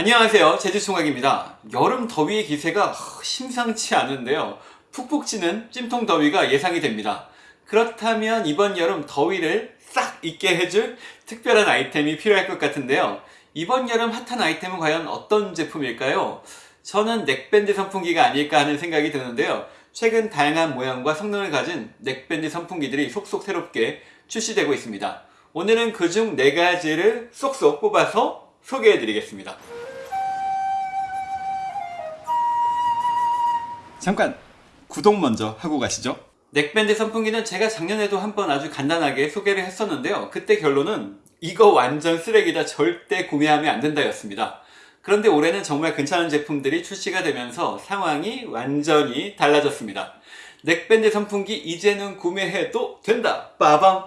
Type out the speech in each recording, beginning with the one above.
안녕하세요. 제주총각입니다. 여름 더위의 기세가 심상치 않은데요. 푹푹 찌는 찜통 더위가 예상이 됩니다. 그렇다면 이번 여름 더위를 싹 잊게 해줄 특별한 아이템이 필요할 것 같은데요. 이번 여름 핫한 아이템은 과연 어떤 제품일까요? 저는 넥밴드 선풍기가 아닐까 하는 생각이 드는데요. 최근 다양한 모양과 성능을 가진 넥밴드 선풍기들이 속속 새롭게 출시되고 있습니다. 오늘은 그중 4가지를 쏙쏙 뽑아서 소개해 드리겠습니다 잠깐 구독 먼저 하고 가시죠. 넥밴드 선풍기는 제가 작년에도 한번 아주 간단하게 소개를 했었는데요. 그때 결론은 이거 완전 쓰레기다. 절대 구매하면 안 된다 였습니다. 그런데 올해는 정말 괜찮은 제품들이 출시가 되면서 상황이 완전히 달라졌습니다. 넥밴드 선풍기 이제는 구매해도 된다. 빠밤!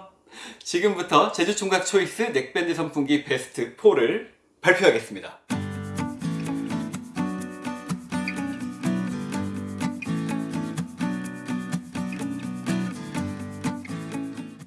지금부터 제주총각 초이스 넥밴드 선풍기 베스트 4를 발표하겠습니다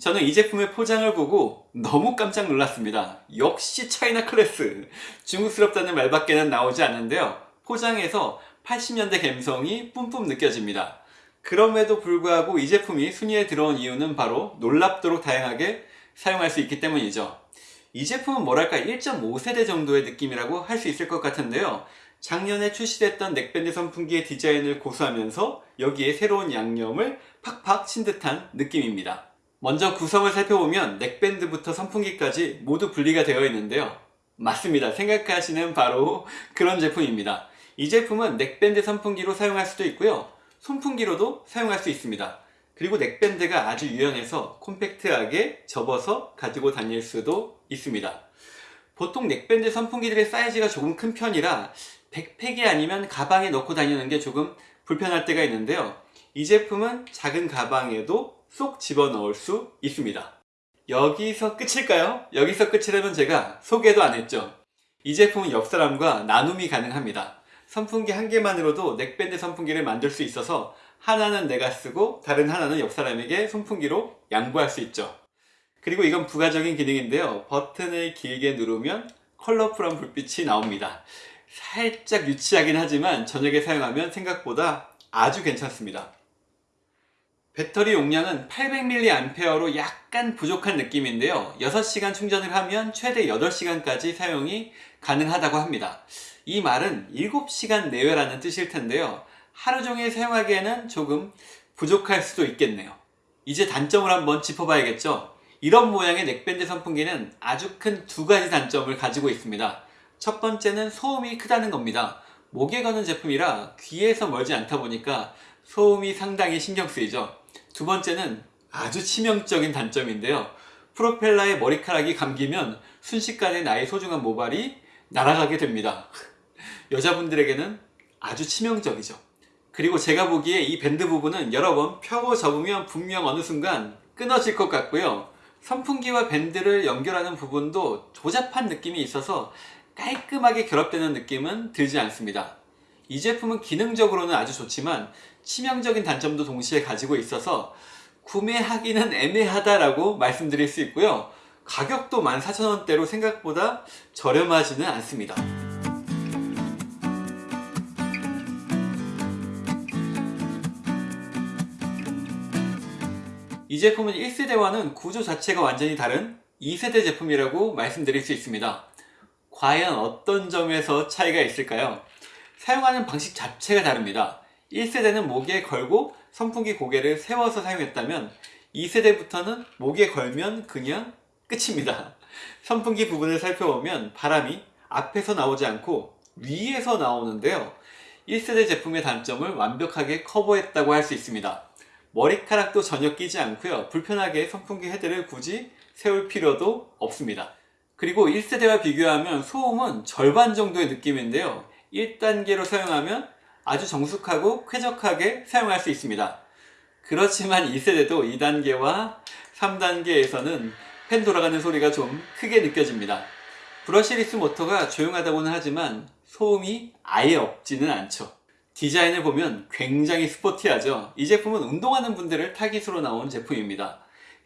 저는 이 제품의 포장을 보고 너무 깜짝 놀랐습니다. 역시 차이나 클래스! 중국스럽다는 말밖에는 나오지 않는데요. 포장에서 80년대 감성이 뿜뿜 느껴집니다. 그럼에도 불구하고 이 제품이 순위에 들어온 이유는 바로 놀랍도록 다양하게 사용할 수 있기 때문이죠. 이 제품은 뭐랄까 1.5세대 정도의 느낌이라고 할 수 있을 것 같은데요. 작년에 출시됐던 넥밴드 선풍기의 디자인을 고수하면서 여기에 새로운 양념을 팍팍 친 듯한 느낌입니다. 먼저 구성을 살펴보면 넥밴드부터 선풍기까지 모두 분리가 되어 있는데요. 맞습니다. 생각하시는 바로 그런 제품입니다. 이 제품은 넥밴드 선풍기로 사용할 수도 있고요. 손풍기로도 사용할 수 있습니다. 그리고 넥밴드가 아주 유연해서 콤팩트하게 접어서 가지고 다닐 수도 있습니다. 보통 넥밴드 선풍기들의 사이즈가 조금 큰 편이라 백팩이 아니면 가방에 넣고 다니는 게 조금 불편할 때가 있는데요. 이 제품은 작은 가방에도 쏙 집어넣을 수 있습니다. 여기서 끝일까요? 여기서 끝이라면 제가 소개도 안 했죠. 이 제품은 옆 사람과 나눔이 가능합니다. 선풍기 한 개만으로도 넥밴드 선풍기를 만들 수 있어서 하나는 내가 쓰고 다른 하나는 옆 사람에게 선풍기로 양보할 수 있죠. 그리고 이건 부가적인 기능인데요. 버튼을 길게 누르면 컬러풀한 불빛이 나옵니다. 살짝 유치하긴 하지만 저녁에 사용하면 생각보다 아주 괜찮습니다. 배터리 용량은 800mAh로 약간 부족한 느낌인데요. 6시간 충전을 하면 최대 8시간까지 사용이 가능하다고 합니다. 이 말은 7시간 내외라는 뜻일 텐데요. 하루 종일 사용하기에는 조금 부족할 수도 있겠네요. 이제 단점을 한번 짚어봐야겠죠. 이런 모양의 넥밴드 선풍기는 아주 큰 두 가지 단점을 가지고 있습니다. 첫 번째는 소음이 크다는 겁니다. 목에 거는 제품이라 귀에서 멀지 않다 보니까 소음이 상당히 신경 쓰이죠 두 번째는 아주 치명적인 단점인데요. 프로펠러에 머리카락이 감기면 순식간에 나의 소중한 모발이 날아가게 됩니다. 여자분들에게는 아주 치명적이죠. 그리고 제가 보기에 이 밴드 부분은 여러 번 펴고 접으면 분명 어느 순간 끊어질 것 같고요. 선풍기와 밴드를 연결하는 부분도 조잡한 느낌이 있어서 깔끔하게 결합되는 느낌은 들지 않습니다. 이 제품은 기능적으로는 아주 좋지만 치명적인 단점도 동시에 가지고 있어서 구매하기는 애매하다라고 말씀드릴 수 있고요. 가격도 14,000원대로 생각보다 저렴하지는 않습니다. 이 제품은 1세대와는 구조 자체가 완전히 다른 2세대 제품이라고 말씀드릴 수 있습니다. 과연 어떤 점에서 차이가 있을까요? 사용하는 방식 자체가 다릅니다 1세대는 목에 걸고 선풍기 고개를 세워서 사용했다면 2세대부터는 목에 걸면 그냥 끝입니다. 선풍기 부분을 살펴보면 바람이 앞에서 나오지 않고 위에서 나오는데요. 1세대 제품의 단점을 완벽하게 커버했다고 할 수 있습니다. 머리카락도 전혀 끼지 않고요. 불편하게 선풍기 헤드를 굳이 세울 필요도 없습니다. 그리고 1세대와 비교하면 소음은 절반 정도의 느낌인데요. 1단계로 사용하면 아주 정숙하고 쾌적하게 사용할 수 있습니다. 그렇지만 2세대도 2단계와 3단계에서는 팬 돌아가는 소리가 좀 크게 느껴집니다. 브러시리스 모터가 조용하다고는 하지만 소음이 아예 없지는 않죠. 디자인을 보면 굉장히 스포티하죠. 이 제품은 운동하는 분들을 타깃으로 나온 제품입니다.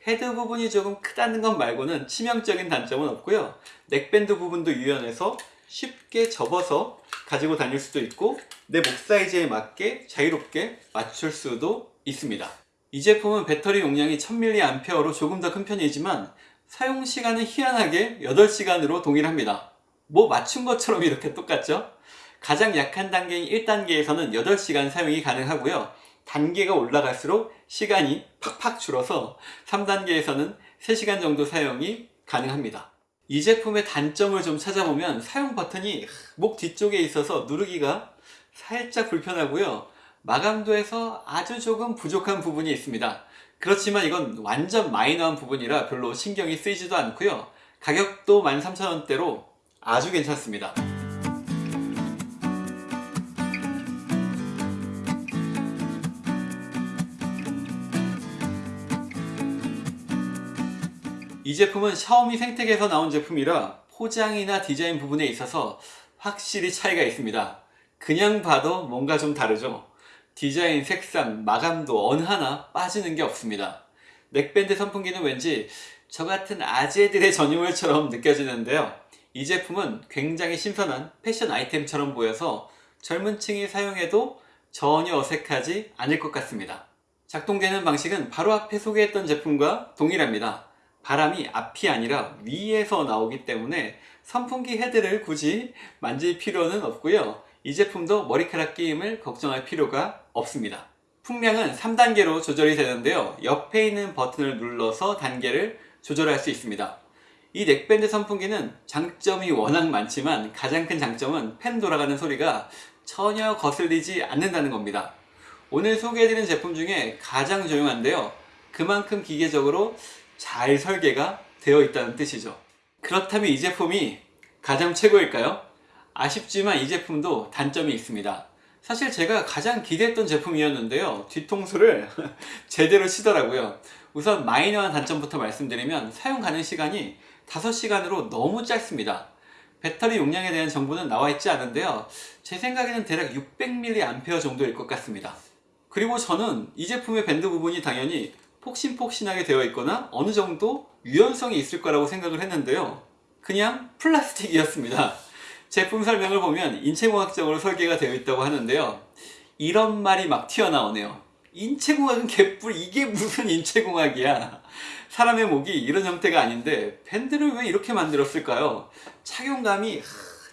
헤드 부분이 조금 크다는 것 말고는 치명적인 단점은 없고요. neckband 부분도 유연해서 쉽게 접어서 가지고 다닐 수도 있고 내 목 사이즈에 맞게 자유롭게 맞출 수도 있습니다. 이 제품은 배터리 용량이 1000mAh로 조금 더 큰 편이지만 사용 시간은 희한하게 8시간으로 동일합니다. 뭐 맞춘 것처럼 이렇게 똑같죠? 가장 약한 단계인 1단계에서는 8시간 사용이 가능하고요. 단계가 올라갈수록 시간이 팍팍 줄어서 3단계에서는 3시간 정도 사용이 가능합니다. 이 제품의 단점을 좀 찾아보면 사용 버튼이 목 뒤쪽에 있어서 누르기가 살짝 불편하고요. 마감도에서 아주 조금 부족한 부분이 있습니다. 그렇지만 이건 완전 마이너한 부분이라 별로 신경이 쓰이지도 않고요. 가격도 13,000원대로 아주 괜찮습니다. 이 제품은 샤오미 생텍에서 나온 제품이라 포장이나 디자인 부분에 있어서 확실히 차이가 있습니다. 그냥 봐도 뭔가 좀 다르죠? 디자인, 색상, 마감도 어느 하나 빠지는 게 없습니다. 넥밴드 선풍기는 왠지 저 같은 아재들의 전유물처럼 느껴지는데요. 이 제품은 굉장히 신선한 패션 아이템처럼 보여서 젊은 층이 사용해도 전혀 어색하지 않을 것 같습니다. 작동되는 방식은 바로 앞에 소개했던 제품과 동일합니다. 바람이 앞이 아니라 위에서 나오기 때문에 선풍기 헤드를 굳이 만질 필요는 없고요. 이 제품도 머리카락 끼임을 걱정할 필요가 없습니다. 풍량은 3단계로 조절이 되는데요. 옆에 있는 버튼을 눌러서 단계를 조절할 수 있습니다. 이 넥밴드 선풍기는 장점이 워낙 많지만 가장 큰 장점은 팬 돌아가는 소리가 전혀 거슬리지 않는다는 겁니다. 오늘 소개해드린 제품 중에 가장 조용한데요. 그만큼 기계적으로 잘 설계가 되어 있다는 뜻이죠. 그렇다면 이 제품이 가장 최고일까요? 아쉽지만 이 제품도 단점이 있습니다. 사실 제가 가장 기대했던 제품이었는데요. 뒤통수를 제대로 치더라고요. 우선 마이너한 단점부터 말씀드리면 사용 가능 시간이 5시간으로 너무 짧습니다. 배터리 용량에 대한 정보는 나와 있지 않은데요. 제 생각에는 대략 600mAh 정도일 것 같습니다. 그리고 저는 이 제품의 밴드 부분이 당연히 폭신폭신하게 되어 있거나 어느 정도 유연성이 있을 거라고 생각을 했는데요. 그냥 플라스틱이었습니다. 제품 설명을 보면 인체공학적으로 설계가 되어 있다고 하는데요. 이런 말이 막 튀어나오네요. 인체공학은 개뿔 이게 무슨 인체공학이야. 사람의 목이 이런 형태가 아닌데 밴드를 왜 이렇게 만들었을까요? 착용감이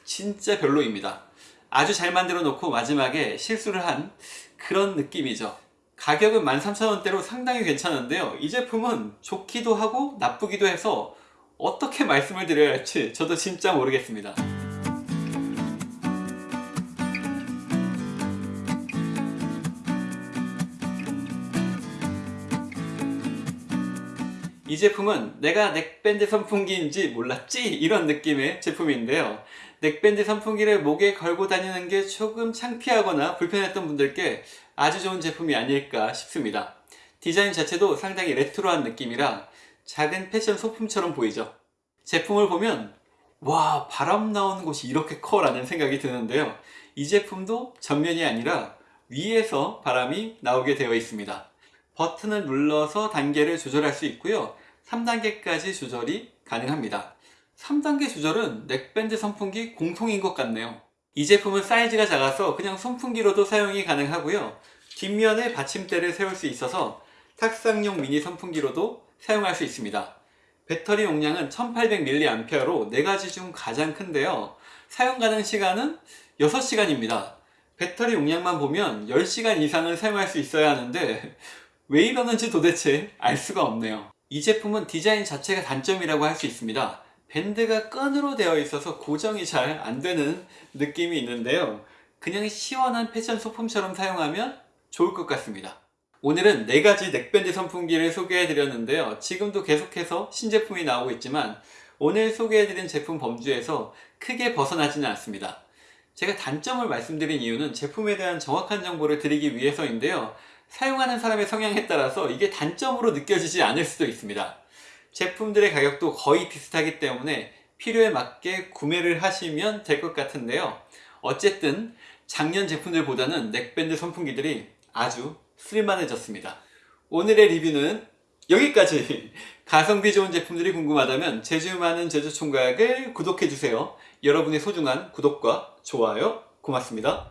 진짜 별로입니다. 아주 잘 만들어 놓고 마지막에 실수를 한 그런 느낌이죠. 가격은 13,000원대로 상당히 괜찮은데요. 이 제품은 좋기도 하고 나쁘기도 해서 어떻게 말씀을 드려야 할지 저도 진짜 모르겠습니다. 이 제품은 내가 neckband 선풍기인지 몰랐지 이런 느낌의 제품인데요 neckband 선풍기를 목에 걸고 다니는 게 조금 창피하거나 불편했던 분들께 아주 좋은 제품이 아닐까 싶습니다. 디자인 자체도 상당히 레트로한 느낌이라 작은 패션 소품처럼 보이죠. 제품을 보면 와 바람 나오는 곳이 이렇게 커 라는 생각이 드는데요. 이 제품도 전면이 아니라 위에서 바람이 나오게 되어 있습니다. 버튼을 눌러서 단계를 조절할 수 있고요. 3단계까지 조절이 가능합니다. 3단계 조절은 넥밴드 선풍기 공통인 것 같네요 이 제품은 사이즈가 작아서 그냥 선풍기로도 사용이 가능하고요. 뒷면에 받침대를 세울 수 있어서 탁상용 미니 선풍기로도 사용할 수 있습니다. 배터리 용량은 1800mAh로 4가지 중 가장 큰데요. 사용 가능 시간은 6시간입니다. 배터리 용량만 보면 10시간 이상은 사용할 수 있어야 하는데 왜 이러는지 도대체 알 수가 없네요. 이 제품은 디자인 자체가 단점이라고 할 수 있습니다 밴드가 끈으로 되어 있어서 고정이 잘 안되는 느낌이 있는데요. 그냥 시원한 패션 소품처럼 사용하면 좋을 것 같습니다. 오늘은 4가지 넥밴드 선풍기를 소개해 드렸는데요. 지금도 계속해서 신제품이 나오고 있지만 오늘 소개해 드린 제품 범주에서 크게 벗어나지는 않습니다. 제가 단점을 말씀드린 이유는 제품에 대한 정확한 정보를 드리기 위해서인데요. 사용하는 사람의 성향에 따라서 이게 단점으로 느껴지지 않을 수도 있습니다 제품들의 가격도 거의 비슷하기 때문에 필요에 맞게 구매를 하시면 될 것 같은데요 어쨌든 작년 제품들보다는 넥밴드 선풍기들이 아주 쓸만해졌습니다 오늘의 리뷰는 여기까지 가성비 좋은 제품들이 궁금하다면 제주 많은 제주 총각을 구독해주세요. 여러분의 소중한 구독과 좋아요 고맙습니다.